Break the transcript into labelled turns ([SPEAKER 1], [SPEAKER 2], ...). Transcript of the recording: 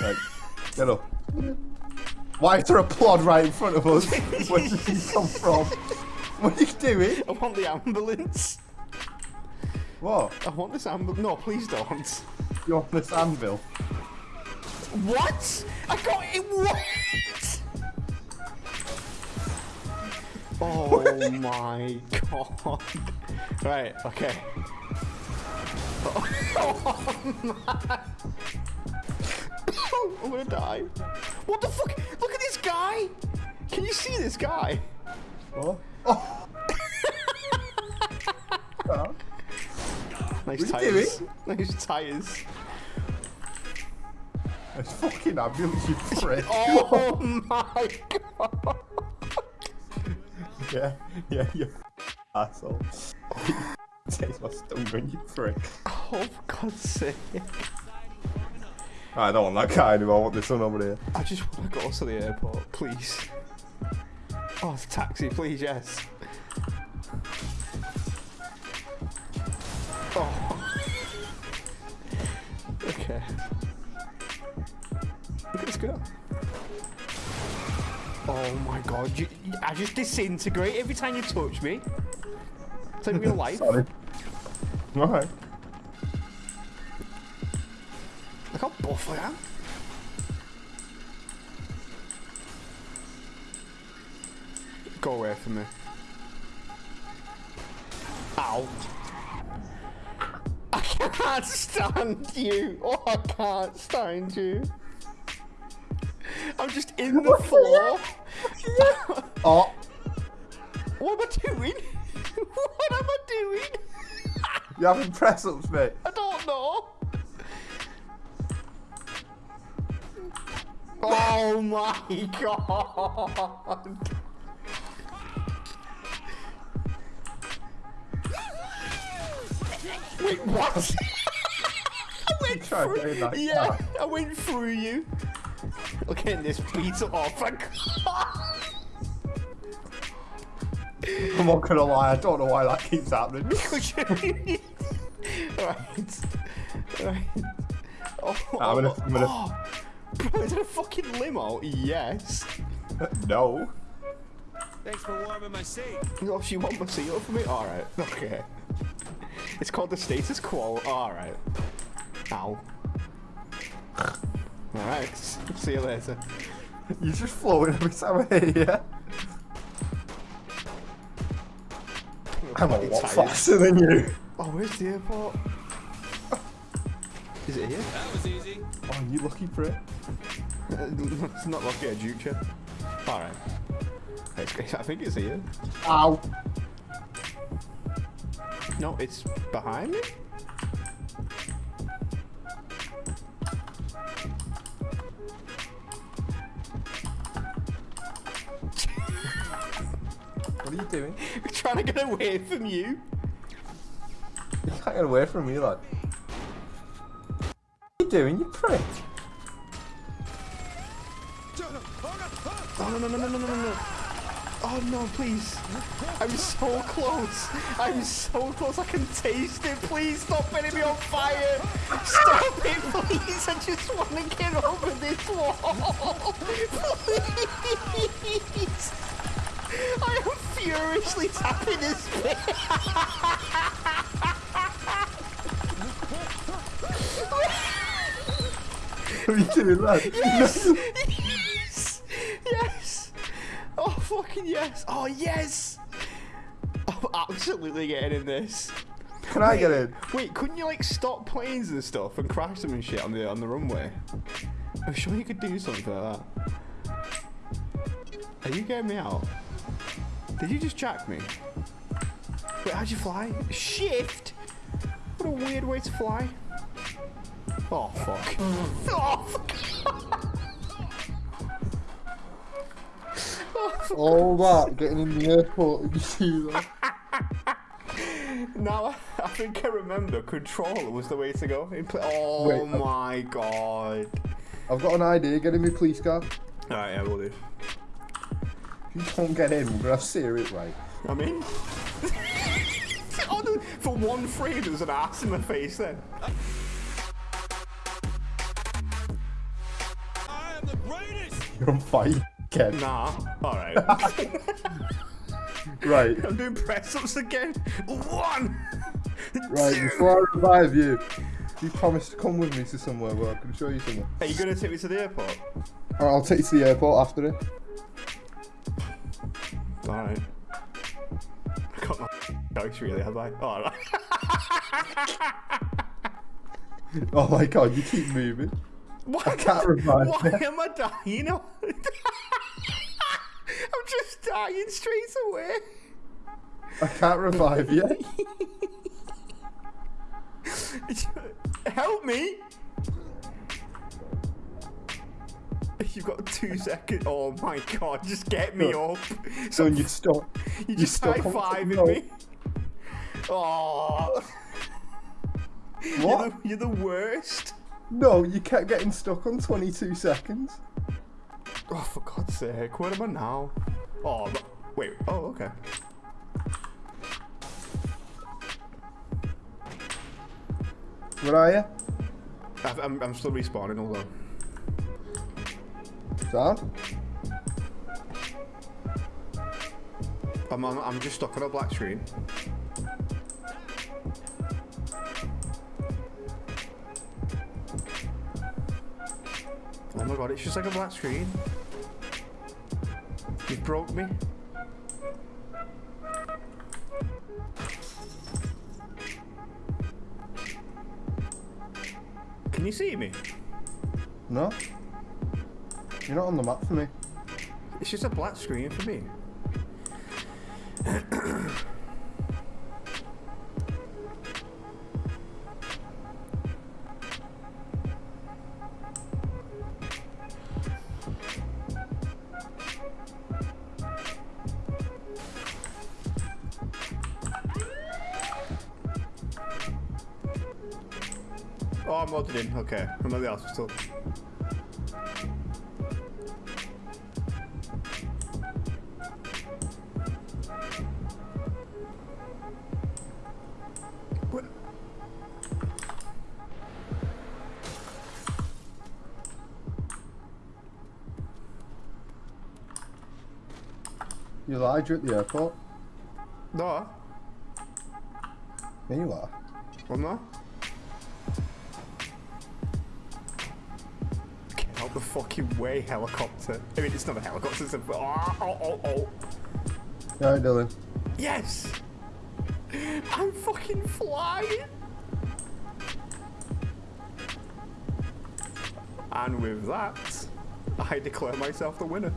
[SPEAKER 1] Right, get up. Why is there a plod right in front of us? Where did he come from? What are you doing?
[SPEAKER 2] I want the ambulance.
[SPEAKER 1] What?
[SPEAKER 2] I want this ambulance. No, please don't.
[SPEAKER 1] You want this anvil?
[SPEAKER 2] What? I got it. What? Oh my god. Right, okay. Oh, I'm gonna die. What the fuck? Look at this guy! Can you see this guy?
[SPEAKER 1] What? Oh. Oh.
[SPEAKER 2] Nice
[SPEAKER 1] What
[SPEAKER 2] tires. Nice tires.
[SPEAKER 1] It's fucking ambulance, you prick.
[SPEAKER 2] Oh my god.
[SPEAKER 1] Yeah, yeah, you asshole. Takes my stomach, you prick.
[SPEAKER 2] Oh, for God's sake.
[SPEAKER 1] I don't want that guy anymore, I want this one over here.
[SPEAKER 2] I just want to go to the airport, please. Oh, a taxi, please, yes. Oh. okay. Look at this girl. Oh my god, you- I just disintegrate every time you touch me. It's like real life.
[SPEAKER 1] Sorry. Alright.
[SPEAKER 2] Look how buff I am. Go away from me. Ow. I can't stand you. Oh, I can't stand you. I'm just in the floor.
[SPEAKER 1] Oh, you're having press ups, mate.
[SPEAKER 2] I don't know. Oh my god. Wait, what? I went through.
[SPEAKER 1] doing that,
[SPEAKER 2] yeah,
[SPEAKER 1] yeah.
[SPEAKER 2] I went through you. Look at this beat off.
[SPEAKER 1] Oh, I'm not gonna lie, I don't know why that keeps happening.
[SPEAKER 2] Oh, right. Right. Oh,
[SPEAKER 1] I'm gonna- I'm gonna-
[SPEAKER 2] oh. Bro, is it a fucking limo? Yes.
[SPEAKER 1] no.
[SPEAKER 3] Thanks for warming my seat.
[SPEAKER 2] Oh, she want my seal for me? Alright, okay. It's called the status quo. Alright. Ow. Alright, see you later.
[SPEAKER 1] You're just floating every time I hear you. I'm a lot oh,
[SPEAKER 2] tired.
[SPEAKER 1] faster than you.
[SPEAKER 2] Oh, where's the airport? Is it here?
[SPEAKER 3] That was easy.
[SPEAKER 1] Oh, you lucky for it?
[SPEAKER 2] Uh, it's not lucky, a juke chip. Alright. It's- I think it's here.
[SPEAKER 1] Ow.
[SPEAKER 2] No, it's behind me?
[SPEAKER 1] What are you doing?
[SPEAKER 2] We're trying to get away from you.
[SPEAKER 1] You can't get away from me, lad. What are you doing, you prick?
[SPEAKER 2] Oh, no, no, no, no, no, no, no. Oh, no, please. I'm so close. I'm so close. I can taste it. Please stop putting me on fire. Stop it, please. I just want to get over this wall. Please. I am furiously tapping this bit.
[SPEAKER 1] What are you doing, lad?
[SPEAKER 2] Yes! yes! Yes! Oh, fucking yes! Oh, yes! I'm absolutely getting in this.
[SPEAKER 1] Can I get in?
[SPEAKER 2] Wait, couldn't you like stop planes and stuff and crash them and shit on the on the runway? I'm sure you could do something like that. Are you getting me out? Did you just jack me? Wait, how'd you fly? Shift? What a weird way to fly. Oh fuck. Oh, oh fuck.
[SPEAKER 1] All that, getting in the airport, and you see that?
[SPEAKER 2] Now I, think I remember controller was the way to go. Oh
[SPEAKER 1] Wait,
[SPEAKER 2] my god.
[SPEAKER 1] I've got an idea, get in my police car.
[SPEAKER 2] Alright, yeah, we'll do.
[SPEAKER 1] You can't get in, but I've to it right.
[SPEAKER 2] I mean... oh, dude, for one frame, there's an ass in the face then. I am the greatest!
[SPEAKER 1] You're on fire, Ken.
[SPEAKER 2] Nah, alright.
[SPEAKER 1] right.
[SPEAKER 2] I'm doing press-ups again. One!
[SPEAKER 1] Right, before I revive you, you promised to come with me to somewhere where I can show you something.
[SPEAKER 2] Are you going to take me to the airport?
[SPEAKER 1] Right, I'll take you to the airport after it.
[SPEAKER 2] Alright. I got no jokes really, have I? Oh, Alright.
[SPEAKER 1] Oh my god, you keep moving.
[SPEAKER 2] Why,
[SPEAKER 1] I can't revive
[SPEAKER 2] why
[SPEAKER 1] you.
[SPEAKER 2] am I dying? I'm just dying straight away.
[SPEAKER 1] I can't revive you.
[SPEAKER 2] Help me! You've got two seconds. Oh my god, just get me
[SPEAKER 1] Look.
[SPEAKER 2] up.
[SPEAKER 1] So you stop.
[SPEAKER 2] You
[SPEAKER 1] you
[SPEAKER 2] just
[SPEAKER 1] stuck
[SPEAKER 2] high fiving
[SPEAKER 1] something
[SPEAKER 2] me. Oh, you're
[SPEAKER 1] What?
[SPEAKER 2] the, you're the worst.
[SPEAKER 1] No, you kept getting stuck on 22 seconds.
[SPEAKER 2] Oh, for God's sake, where am I now? Oh, but, wait. Oh, okay.
[SPEAKER 1] Where are you?
[SPEAKER 2] I've, I'm, I'm still respawning, hold on. I'm, I'm, I'm just stuck on a black screen. Oh my god, it's just like a black screen. You broke me. Can you see me?
[SPEAKER 1] No? You're not on the map for me.
[SPEAKER 2] It's just a black screen for me. Oh, I'm loaded in. Okay, I'm at the hospital.
[SPEAKER 1] You lied, you're at the airport.
[SPEAKER 2] No,
[SPEAKER 1] Yeah, you are.
[SPEAKER 2] I'm not. Get out the fucking way, helicopter. I mean, it's not a helicopter, it's a. Oh, oh, oh, oh.
[SPEAKER 1] Yeah, Dylan.
[SPEAKER 2] Yes! I'm fucking flying! And with that, I declare myself the winner.